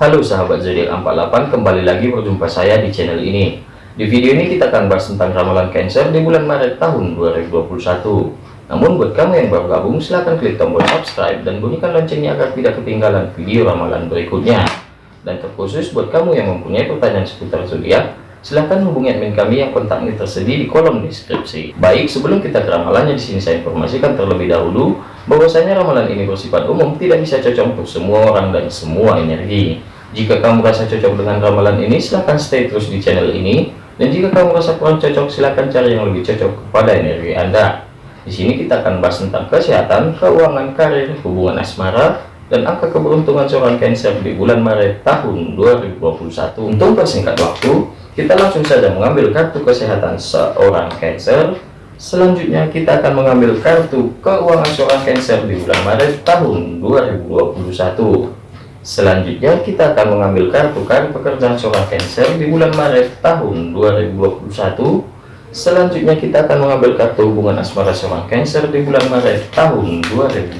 Halo sahabat zodiak 48 kembali lagi berjumpa saya di channel ini. Di video ini kita akan bahas tentang ramalan Cancer di bulan Maret tahun 2021 namun buat kamu yang baru gabung silahkan klik tombol subscribe dan bunyikan loncengnya agar tidak ketinggalan video ramalan berikutnya. Dan terkhusus buat kamu yang mempunyai pertanyaan seputar zodiak silahkan hubungi admin kami yang kontaknya tersedia di kolom deskripsi. Baik sebelum kita ke ramalannya di sini saya informasikan terlebih dahulu bahwasanya ramalan ini bersifat umum tidak bisa cocok untuk semua orang dan semua energi jika kamu merasa cocok dengan ramalan ini, silahkan stay terus di channel ini. Dan jika kamu merasa kurang cocok, silahkan cari yang lebih cocok kepada energi Anda. Di sini kita akan bahas tentang kesehatan, keuangan, karir, hubungan asmara, dan angka keberuntungan seorang Cancer di bulan Maret tahun 2021. Untuk persingkat waktu, kita langsung saja mengambil kartu kesehatan seorang Cancer. Selanjutnya kita akan mengambil kartu keuangan seorang Cancer di bulan Maret tahun 2021. Selanjutnya kita akan mengambil kartu kartu pekerjaan seorang Cancer di bulan Maret tahun 2021. Selanjutnya kita akan mengambil kartu hubungan asmara seorang Cancer di bulan Maret tahun 2021.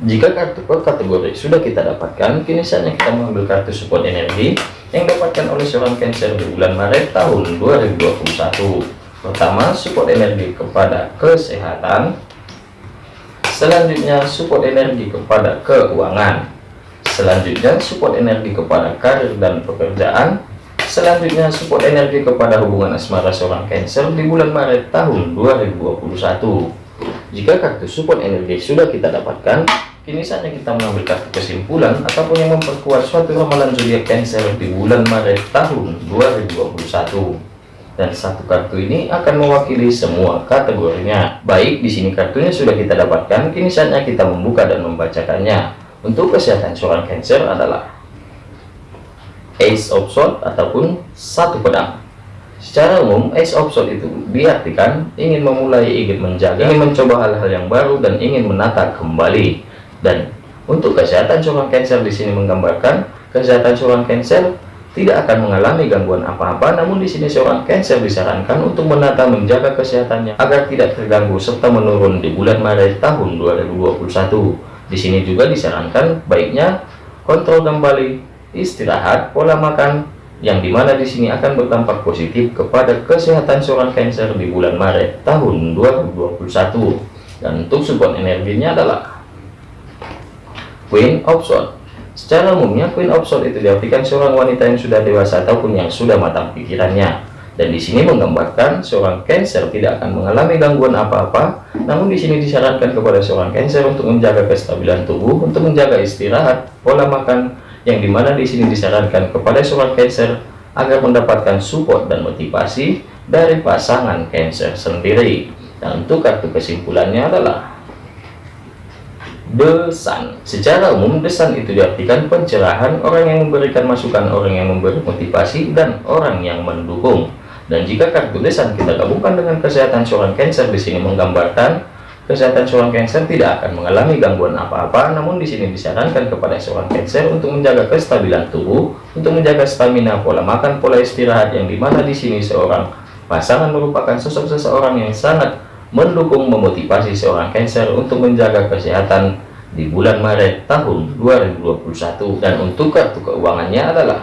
Jika kartu per kategori sudah kita dapatkan, kini saatnya kita mengambil kartu support energi yang dapatkan oleh seorang Cancer di bulan Maret tahun 2021. Pertama, support energi kepada kesehatan, selanjutnya support energi kepada keuangan. Selanjutnya support energi kepada karir dan pekerjaan. Selanjutnya support energi kepada hubungan asmara seorang Cancer di bulan Maret tahun 2021 jika kartu support energi sudah kita dapatkan kini saatnya kita mengambil kartu kesimpulan ataupun yang memperkuat suatu ramalan zodiak Cancer di bulan Maret tahun 2021 dan satu kartu ini akan mewakili semua kategorinya. Baik, di sini kartunya sudah kita dapatkan, kini saatnya kita membuka dan membacakannya. Untuk kesehatan seorang Cancer adalah Ace of Swords ataupun satu pedang. Secara umum, Ace of Swords itu diartikan ingin memulai, ingin menjaga, ingin mencoba hal-hal yang baru dan ingin menata kembali. Dan untuk kesehatan seorang Cancer di sini menggambarkan kesehatan seorang Cancer tidak akan mengalami gangguan apa-apa. Namun di sini seorang Cancer disarankan untuk menata menjaga kesehatannya agar tidak terganggu serta menurun di bulan Maret tahun 2021 di sini juga disarankan baiknya kontrol kembali istirahat pola makan yang di mana di sini akan berdampak positif kepada kesehatan seorang Cancer di bulan Maret tahun 2021 dan untuk support energinya adalah Queen of Swords Secara umumnya Queen of Swords itu diartikan seorang wanita yang sudah dewasa ataupun yang sudah matang pikirannya. Dan di sini menggambarkan seorang Cancer tidak akan mengalami gangguan apa-apa. Namun di sini disarankan kepada seorang Cancer untuk menjaga kestabilan tubuh, untuk menjaga istirahat, pola makan, yang di mana di sini disarankan kepada seorang Cancer agar mendapatkan support dan motivasi dari pasangan Cancer sendiri. Dan untuk kartu kesimpulannya adalah desan secara umum desan itu diartikan pencerahan orang yang memberikan masukan orang yang memberi motivasi dan orang yang mendukung. Dan jika kartu desan kita gabungkan dengan kesehatan seorang cancer di sini menggambarkan kesehatan seorang cancer tidak akan mengalami gangguan apa-apa. Namun di sini disarankan kepada seorang cancer untuk menjaga kestabilan tubuh untuk menjaga stamina pola makan pola istirahat yang di mana di sini seorang pasangan merupakan sosok seseorang yang sangat mendukung memotivasi seorang Cancer untuk menjaga kesehatan di bulan Maret tahun 2021 dan untuk kartu keuangannya adalah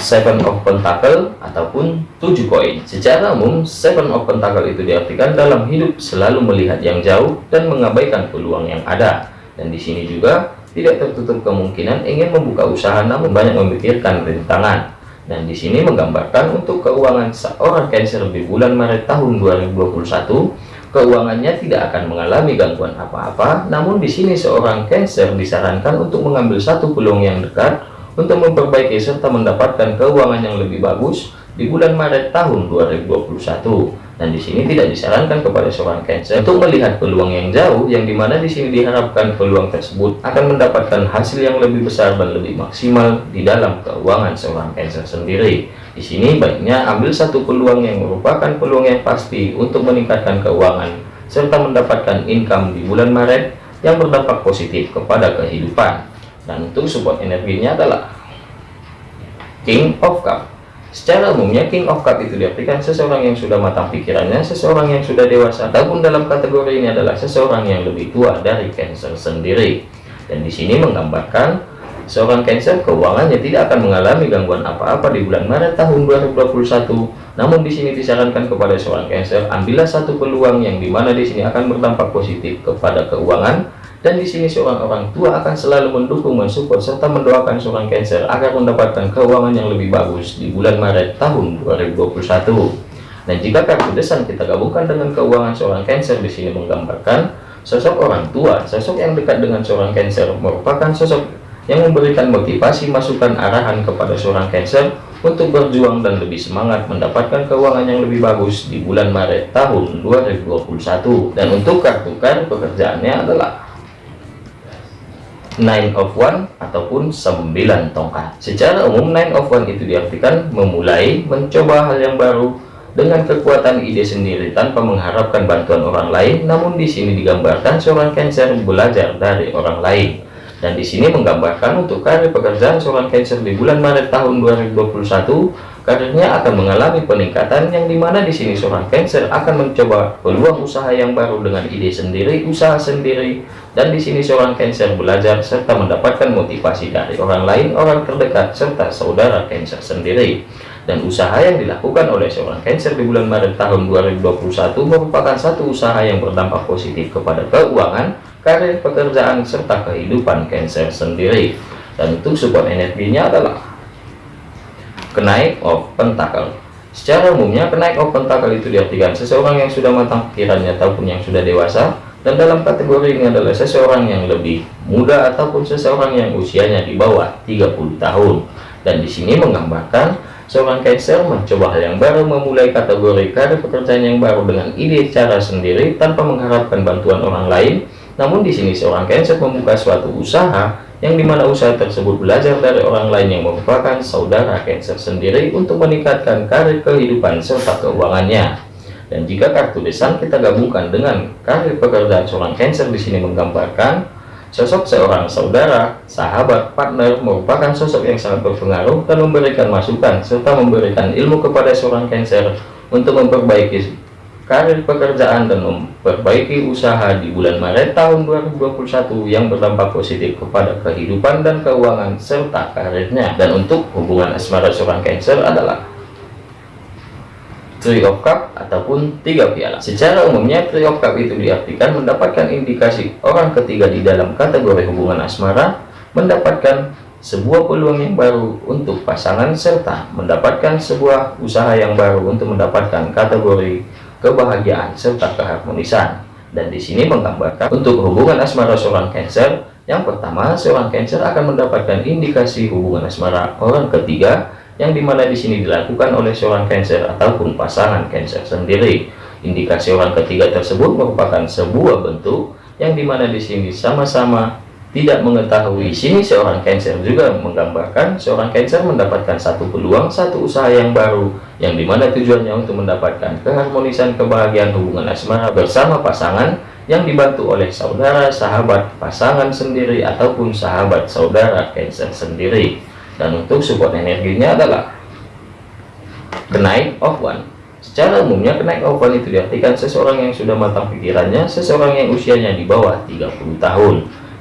Seven of Pentacle ataupun tujuh koin. Secara umum, Seven of Pentacle itu diartikan dalam hidup selalu melihat yang jauh dan mengabaikan peluang yang ada. Dan di sini juga tidak tertutup kemungkinan ingin membuka usaha namun banyak memikirkan rintangan dan di sini menggambarkan untuk keuangan seorang Cancer di bulan Maret tahun 2021 keuangannya tidak akan mengalami gangguan apa-apa. Namun di sini seorang Cancer disarankan untuk mengambil satu peluang yang dekat untuk memperbaiki serta mendapatkan keuangan yang lebih bagus di bulan Maret tahun 2021 dan di sini tidak disarankan kepada seorang Cancer untuk melihat peluang yang jauh yang di mana di sini diharapkan peluang tersebut akan mendapatkan hasil yang lebih besar dan lebih maksimal di dalam keuangan seorang Cancer sendiri. Di sini baiknya ambil satu peluang yang merupakan peluang yang pasti untuk meningkatkan keuangan serta mendapatkan income di bulan Maret yang berdampak positif kepada kehidupan. Dan untuk support energinya adalah King of Cup Secara umumnya King of Cup itu diartikan seseorang yang sudah matang pikirannya, seseorang yang sudah dewasa, ataupun dalam kategori ini adalah seseorang yang lebih tua dari Cancer sendiri. Dan di sini menggambarkan seorang Cancer keuangannya tidak akan mengalami gangguan apa-apa di bulan Maret tahun 2021. Namun di sini disarankan kepada seorang Cancer ambillah satu peluang yang di mana di sini akan berdampak positif kepada keuangan dan di sini seorang orang tua akan selalu mendukung, mensupport serta mendoakan seorang Cancer agar mendapatkan keuangan yang lebih bagus di bulan Maret tahun 2021. Dan jika kartu desan kita gabungkan dengan keuangan seorang Cancer di sini menggambarkan sosok orang tua, sosok yang dekat dengan seorang Cancer merupakan sosok yang memberikan motivasi masukan arahan kepada seorang Cancer untuk berjuang dan lebih semangat mendapatkan keuangan yang lebih bagus di bulan Maret tahun 2021 dan untuk kartu kartu pekerjaannya adalah nine of one ataupun 9 tongkat. Secara umum nine of one itu diartikan memulai mencoba hal yang baru dengan kekuatan ide sendiri tanpa mengharapkan bantuan orang lain. Namun di sini digambarkan seorang Cancer belajar dari orang lain. Dan di sini menggambarkan untuk karir pekerjaan seorang Cancer di bulan Maret tahun 2021, karirnya akan mengalami peningkatan yang di mana di sini seorang Cancer akan mencoba peluang usaha yang baru dengan ide sendiri, usaha sendiri, dan di sini seorang Cancer belajar serta mendapatkan motivasi dari orang lain, orang terdekat, serta saudara Cancer sendiri. Dan usaha yang dilakukan oleh seorang Cancer di bulan Maret tahun 2021 merupakan satu usaha yang berdampak positif kepada keuangan, karir pekerjaan serta kehidupan Cancer sendiri dan untuk support energinya adalah kenaik of pentacle secara umumnya kenaik of pentacle itu diartikan seseorang yang sudah matang pikirannya ataupun yang sudah dewasa dan dalam kategori ini adalah seseorang yang lebih muda ataupun seseorang yang usianya di bawah 30 tahun. Dan di sini menggambarkan seorang Cancer mencoba hal yang baru memulai kategori karir pekerjaan yang baru dengan ide cara sendiri tanpa mengharapkan bantuan orang lain. Namun di sini seorang Cancer membuka suatu usaha yang di mana usaha tersebut belajar dari orang lain yang merupakan saudara Cancer sendiri untuk meningkatkan karir kehidupan serta keuangannya. Dan jika kartu desan kita gabungkan dengan karir pekerjaan seorang Cancer di sini menggambarkan sosok seorang saudara, sahabat, partner merupakan sosok yang sangat berpengaruh dan memberikan masukan serta memberikan ilmu kepada seorang Cancer untuk memperbaiki karir pekerjaan dan memperbaiki usaha di bulan Maret tahun 2021 yang berdampak positif kepada kehidupan dan keuangan serta karirnya. Dan untuk hubungan asmara seorang Cancer adalah Three of Cup ataupun tiga piala. Secara umumnya Three of Cup itu diartikan mendapatkan indikasi orang ketiga di dalam kategori hubungan asmara mendapatkan sebuah peluang yang baru untuk pasangan serta mendapatkan sebuah usaha yang baru untuk mendapatkan kategori kebahagiaan serta keharmonisan. Dan di sini menggambarkan untuk hubungan asmara seorang Cancer. Yang pertama seorang Cancer akan mendapatkan indikasi hubungan asmara orang ketiga yang di mana di sini dilakukan oleh seorang Cancer ataupun pasangan Cancer sendiri. Indikasi orang ketiga tersebut merupakan sebuah bentuk yang di mana di sini sama-sama tidak mengetahui sini seorang Cancer juga menggambarkan seorang Cancer mendapatkan satu peluang satu usaha yang baru yang di mana tujuannya untuk mendapatkan keharmonisan kebahagiaan hubungan asmara bersama pasangan yang dibantu oleh saudara sahabat pasangan sendiri ataupun sahabat saudara Cancer sendiri. Dan untuk support energinya adalah kenaik of one secara umumnya kenaik of one itu diartikan seseorang yang sudah matang pikirannya seseorang yang usianya di bawah 30 tahun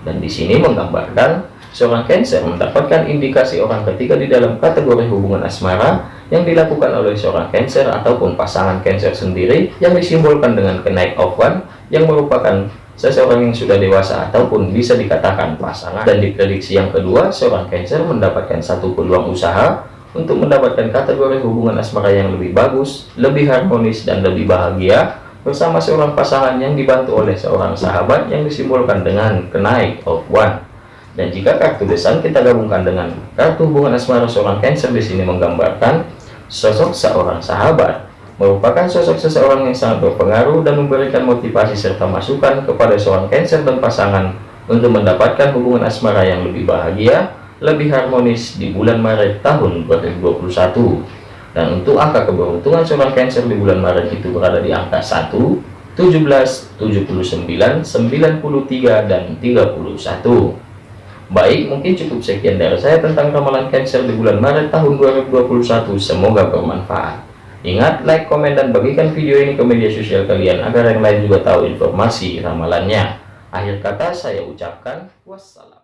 dan di sini menggambarkan seorang Cancer mendapatkan indikasi orang ketiga di dalam kategori hubungan asmara yang dilakukan oleh seorang Cancer ataupun pasangan Cancer sendiri yang disimbolkan dengan kenaik of one yang merupakan seseorang yang sudah dewasa ataupun bisa dikatakan pasangan. Dan di prediksi yang kedua seorang Cancer mendapatkan satu peluang usaha untuk mendapatkan kategori hubungan asmara yang lebih bagus lebih harmonis dan lebih bahagia bersama seorang pasangan yang dibantu oleh seorang sahabat yang disimbolkan dengan kenaik of one dan jika kartu desan kita gabungkan dengan kartu hubungan asmara seorang Cancer di sini menggambarkan sosok seorang sahabat merupakan sosok seseorang yang sangat berpengaruh dan memberikan motivasi serta masukan kepada seorang Cancer dan pasangan untuk mendapatkan hubungan asmara yang lebih bahagia lebih harmonis di bulan Maret tahun 2021 dan untuk angka keberuntungan seorang Cancer di bulan Maret itu berada di angka 1 17 79 93 dan 31 baik mungkin cukup sekian dari saya tentang ramalan Cancer di bulan Maret tahun 2021 semoga bermanfaat. Ingat like komen dan bagikan video ini ke media sosial kalian agar yang lain juga tahu informasi ramalannya. Akhir kata saya ucapkan wassalam.